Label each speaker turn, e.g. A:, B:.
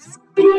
A: Spirit.